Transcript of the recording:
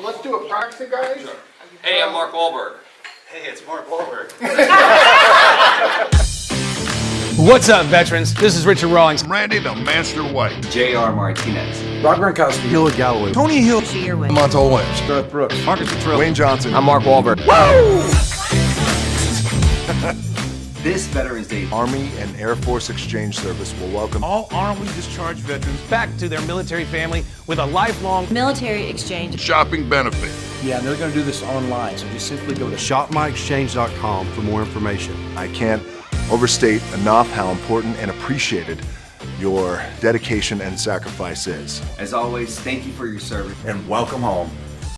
Let's do a proxy, guys. Hey, I'm Mark Wahlberg. Hey, it's Mark Wahlberg. What's up, veterans? This is Richard Rawlings. Randy the Master White. J.R. Martinez. Rob Gronkowski. Hillary Galloway. Tony Hill. Montel Williams. Garth Brooks. Marcus Luttrell. Wayne Johnson. I'm Mark Wahlberg. This Veterans Day, Army and Air Force Exchange Service will welcome all armed discharged veterans Back to their military family with a lifelong. Military exchange. shopping benefit. Yeah, they're going to do this online, so just simply go to shopmyexchange.com for more information. I can't overstate enough how important and appreciated your dedication and sacrifice is. as always, thank you for your service. And welcome home.